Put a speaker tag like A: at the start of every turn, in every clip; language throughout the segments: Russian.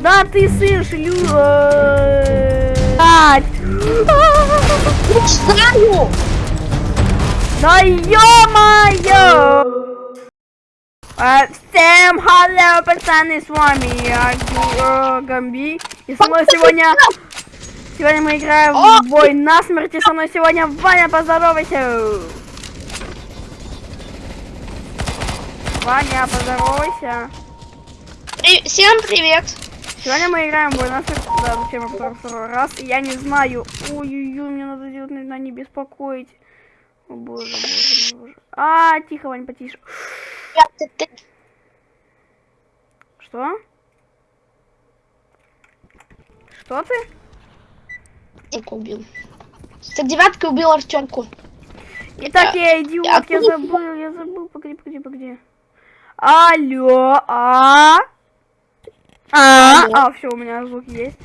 A: Да ты сын шлю... э, Ать.
B: Знаю!
A: Да ё-моё! А, Всем халло, пацаны, с вами я э, Гамби. И со мной сегодня... Сегодня мы играем в бой на смерть. И со мной сегодня Ваня, поздоровайся. Ваня, поздоровайся.
B: При- Всем привет!
A: Сегодня мы играем в смерть. Да, зачем я повторю второй раз? Я не знаю. Ой-ой-ой, мне надо делать, наверное, не беспокоить. О боже, боже, боже. А, тихо, Вань, потише.
B: Я-
A: Что? Что ты?
B: Артемку убил. За девяткой убил Артемку.
A: Итак, я идиот, я
B: откуда-
A: забыл, я забыл, погоди, погоди, погоди. Алло, а? А,
B: Алло.
A: А, все, у меня звук есть.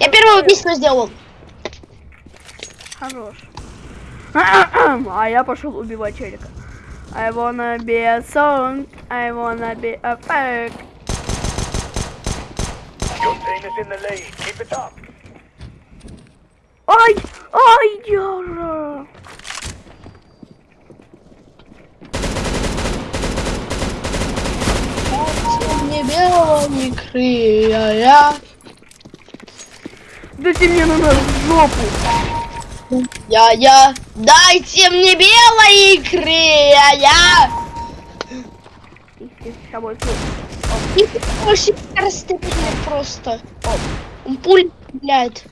B: Я первое убийство сделал.
A: Хорош. А я пошел убивать челика. I wanna be a song, I wanna be a pack.
C: Your team is in the lead. Keep it up.
A: Ай, ай, Яра.
B: Не крыя.
A: Дайте мне на жопу.
B: Я-я, дайте мне белой икры, я-я.
A: Их здесь с собой тут.
B: И очень расстреляет просто. Он пуль стреляет.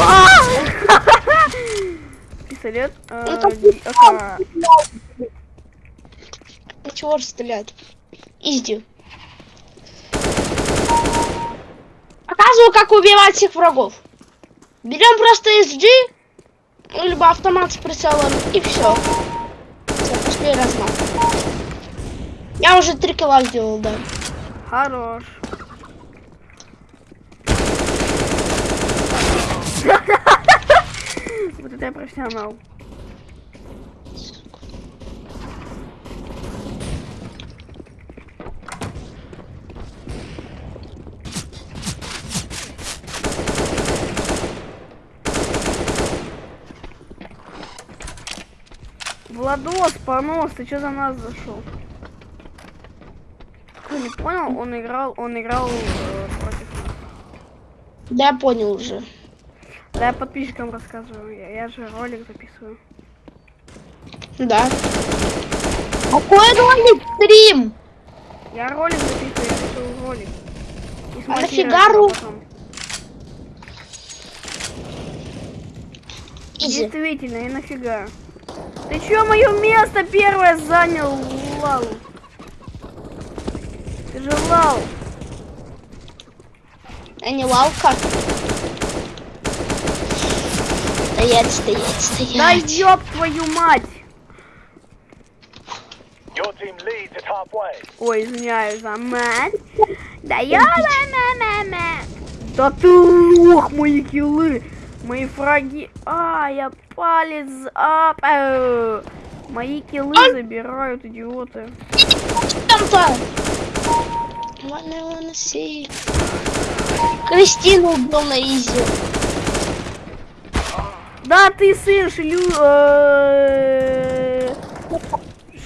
A: Пистолет. э,
B: Ну. Чего стреляет? Изди. Показываю, как убивать всех врагов. Берем просто SG, либо автомат с прицелом, и все. Все, пошли размах. Я уже три килла сделал, да.
A: Хорош. Вот это я профессионал. Владос, понос, ты что за нас зашел? Кто не понял, он играл, он играл э, против нас.
B: Да, понял уже.
A: Да я подписчикам рассказываю, я, я же ролик записываю.
B: Да. Какой ролик стрим?
A: Я ролик записываю, я решил ролик. И
B: А нафига
A: его
B: ру-.
A: Действительно, и нафига. Ты чё мое место первое занял, Лал? Ты же Лал.
B: А не лавка. Стоять, стоять, стоять.
A: Да ёб твою мать! Ой, извиняюсь за мать. Да ёба мама Да ты лох, мои киллы. Мои фраги. А, я палец. А, мои киллы забирают идиоты.
B: Кристину убил на изи.
A: Да ты сын шлю... э,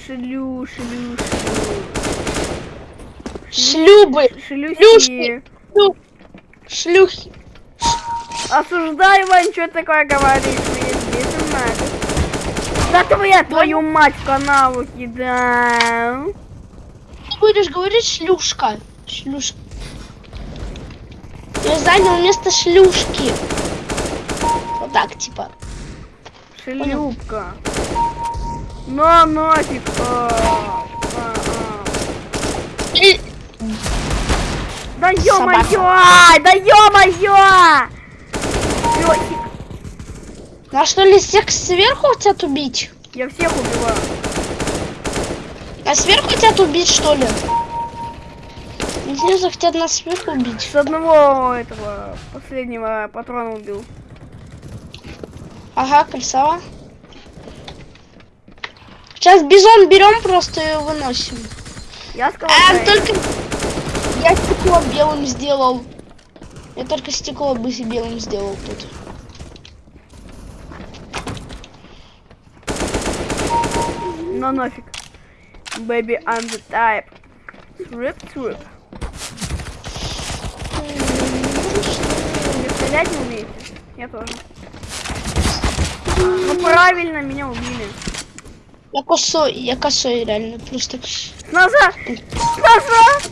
A: Шлю, шлю, шлю.
B: Шлюбы.
A: Шлюхи.
B: Шлюхи.
A: Осуждай, Вань, что такое говоришь? Твоя твою мать в канаву кидал.
B: Ты будешь говорить шлюшка. Шлюшка. Я занял место шлюшки. Вот так, типа.
A: Шлюпка. На нафиг. А, а, а. Да ё-моё! Да ё-моё!
B: А что ли всех сверху хотят убить?
A: Я всех убиваю.
B: А сверху хотят убить, что ли? Снизу хотят нас сверху убить.
A: С одного этого последнего патрона убил.
B: Ага, красава. Сейчас бизон берем просто и выносим.
A: Я сказал,
B: А, только... Я стекло белым сделал. Я только стекло бы белым сделал тут.
A: Ну нафиг. Baby, I'm the type. Srip, srip. Вы стрелять не умеете? Я тоже. Ну правильно, меня убили.
B: Я косой, я косой реально, просто.
A: Назад! Назад!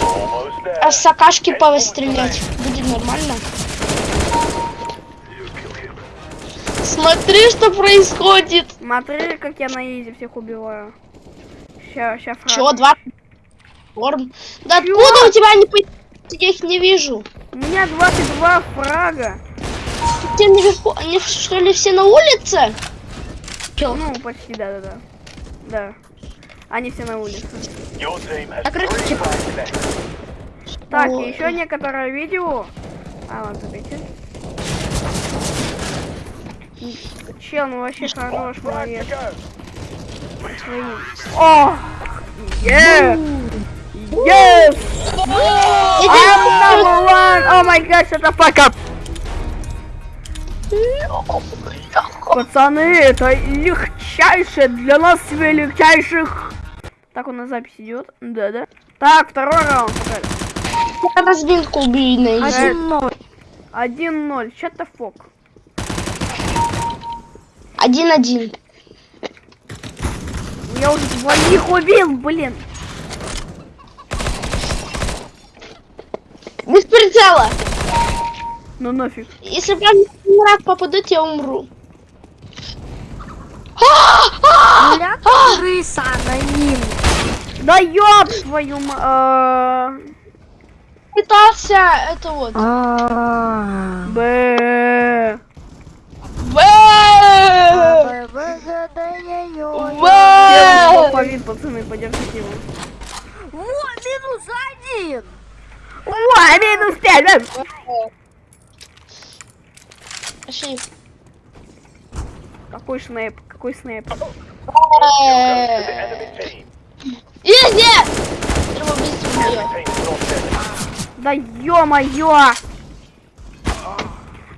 C: Almost there.
B: А с акашки повыстрелять будет нормально. Смотри, что происходит.
A: Смотри, как я на изи всех убиваю. Ща, ща фраг.
B: Чего, два? Норм. Да откуда у тебя они по... Я их не вижу.
A: У меня 22 фрага.
B: Те наверху, они что ли все на улице?
A: Ну, почти, да-да-да. Да. Они все на улице.
C: Three
D: короче.
A: Так,
B: Ой.
A: еще некоторое видео. А, ладно, погодите. Чел, ну вообще хорош, молодец. Своим. О! Yes! Yes! I'm number one! Oh my god, shut the fuck up! Пацаны, это легчайшее для нас себе легчайших. Так он на запись идет. Да, да. Так, второй раунд.
D: Один ноль.
A: 1-0. Shut the fuck.
B: Один-один.
A: Я уже двоих убил, блин.
B: Без прицела.
A: Ну нафиг.
B: Если прям в рак попадут, я умру.
D: Ля крыса на ним.
A: Да ёб твою ма... э,
B: Пытался это вот.
D: А.
A: Бэ! алфавит, пацаны, подержите его.
D: Вот, минус один.
A: Ой, минус пять. да.
B: Пошли.
A: Какой снэп, какой снэп.
B: Изи!
A: Да ё-моё!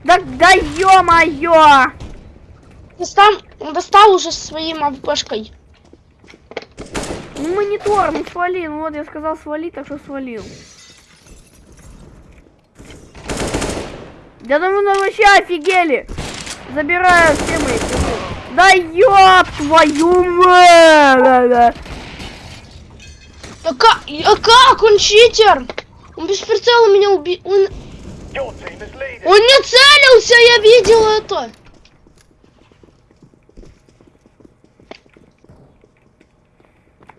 A: Да, да ё-моё!
B: Достал, достал уже своим АВПшкой.
A: Ну монитор, ну свали, ну вот я сказал свали, так что свалил. Я думаю, ну вообще офигели. Забираю все мои фигуры. Да ёб твою мать! Да, да.
B: А как? А как? Он читер! Он без прицела меня убил. Он, он не целился, я видел это.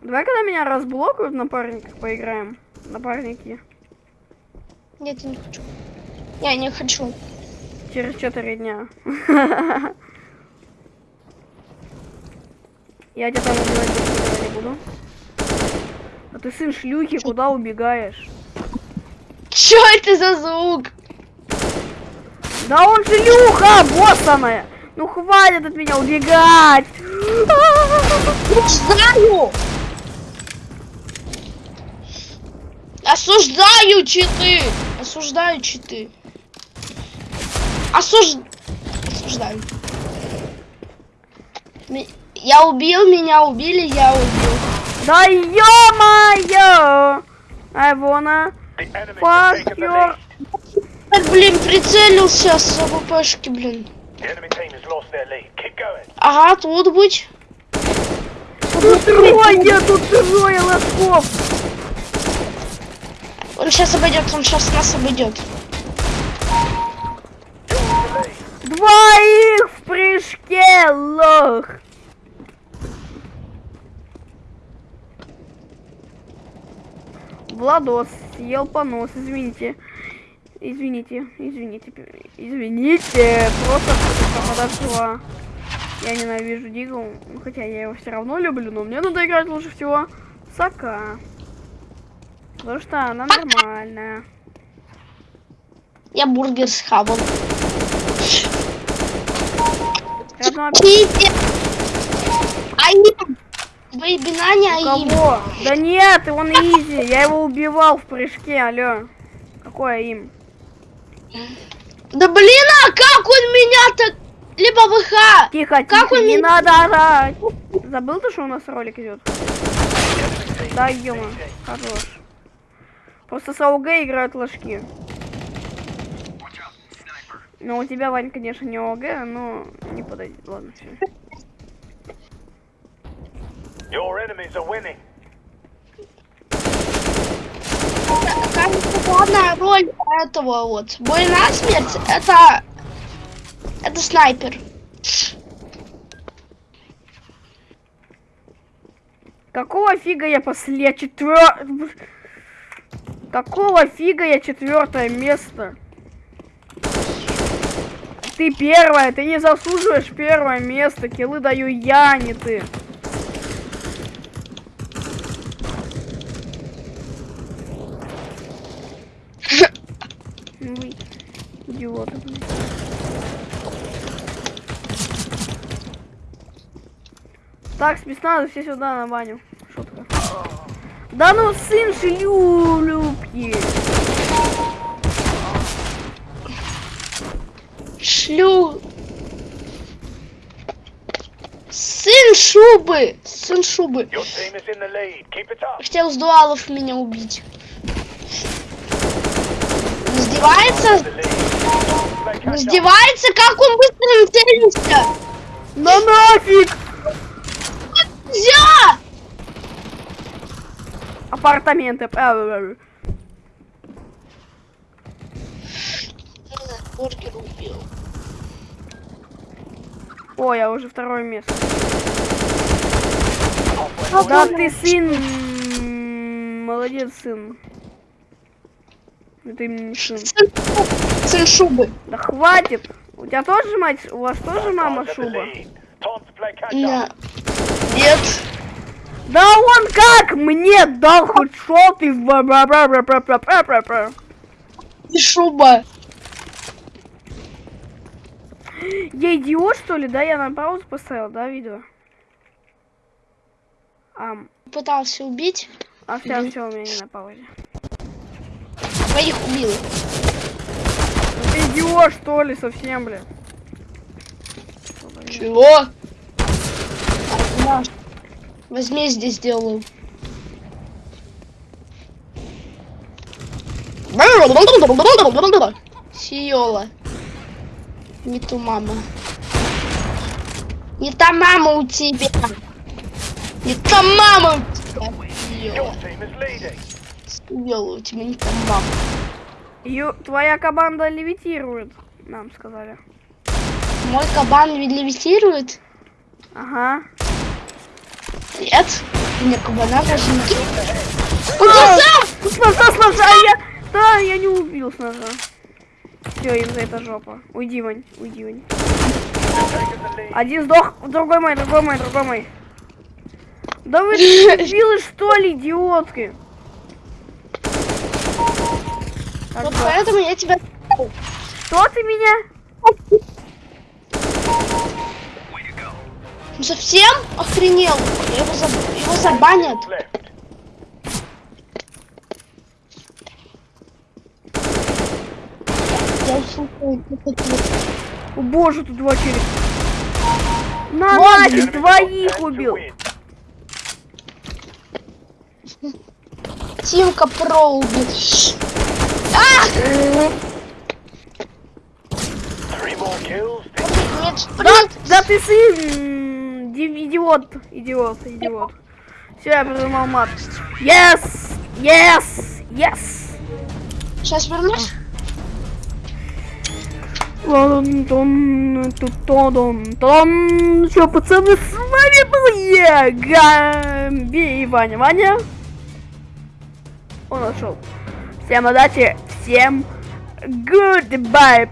A: Давай, когда меня разблокают в напарниках, поиграем. Напарники.
B: Нет, я не хочу. Я не хочу.
A: Через 4 дня. Я тебя там убивать не буду. А ты сын шлюхи, куда убегаешь?
B: Чё это за звук?
A: Да он шлюха, боссаная! Ну хватит от меня убегать!
B: Осуждаю! Осуждаю читы! Осуждаю читы. Осуж... Осуждаю. Я убил, меня убили, я убил.
A: Да ё-моё!
C: Enemy
A: fuck your...
B: блин, прицелился с АВПшки, блин. Ага, тут быть.
A: Тут трое, тут трое лосков!
B: Он сейчас обойдет, он сейчас нас обойдет.
A: Двоих в прыжке, лох! Владос съел понос, извините. Извините, извините, извините, просто подошла. Я ненавижу Дигл, хотя я его все равно люблю, но мне надо играть лучше всего Сока. Потому что она нормальная.
B: Я бургер схавал.
A: Рядом
B: Пиздец. Они Бэйби Наня и...
A: Кого? Да нет, он изи. Я его убивал в прыжке, алло. Какое им?
B: Да блин, а как он меня так... Либо ВХ.
A: Тихо,
B: Как
A: тихо,
B: он
A: не
B: меня-
A: надо орать. Забыл ты, что у нас ролик идет? Да, ё хорош. Просто с АУГ играют ложки. Ну, у тебя, Вань, конечно, не АУГ, но не подойдет. Ладно, все.
C: Your enemies are winning.
B: Кажется, главная роль этого вот бой на смерть это это снайпер.
A: Какого фига я после четвер... Какого фига я четвертое место? Ты первая, ты не заслуживаешь первое место. Киллы даю я, а не ты. Ну вы идиоты, блин. Так, спецназы все сюда на баню. Да ну сын же люлюбки.
B: Шлю. Сын шубы. Сын шубы. Хотел с дуалов меня убить. Издевается? Издевается? Как он быстро целился?
A: На ну нафиг!
B: Нельзя!
A: Апартаменты. Э,
B: Бургер убил.
A: О, я уже второе место. Да ты сын. Молодец, сын. Это именно не сын.
B: Сын, шубы.
A: Да хватит. У тебя тоже мать, у вас тоже мама шуба?
C: lead. Time to play catch
B: Не.
C: up.
B: Нет.
A: Да он как мне дал хэдшот и бра-бра-бра-бра-бра-бра-бра-бра.
B: И шуба.
A: Я идиот, что ли, да? Я на паузу поставил, да, видео? Ам.
B: Пытался убить.
A: А все, mm все, у меня не на паузе.
B: Твоих убил.
A: Ты идиот, что ли, совсем, блин?
B: Чего? Наш. Возмездие сделаю. Сиола. Не ту мама. Не та мама у тебя. Не та мама у тебя. Сиола. у тебя не та мама.
A: Ю, твоя команда левитирует, нам сказали.
B: Мой кабан ведь левитирует?
A: Ага.
B: Нет. У меня кабана даже не...
A: А,
B: Куда сам?
A: С ножа, с ножа, я... Да, я не убил с ножа. Все, им за это жопа. Уйди, Вань, уйди, Вань. Один сдох, другой мой, другой мой, другой мой. Да вы дебилы, что ли, идиотки? Так,
B: Вот
A: да.
B: поэтому я тебя...
A: Что ты меня?
B: Совсем охренел. Его, заб... его забанят. Я
A: О боже, тут два челика. На, нафиг, двоих убил.
B: Тимка про убил.
A: Да, да ты сын! Ди- идиот, идиот, идиот. Все, я придумал мат. Yes, yes, yes.
B: Сейчас вернусь.
A: Что, пацаны, с вами был я, Гамби и Ваня. Ваня, он ушел. Всем удачи, всем goodbye.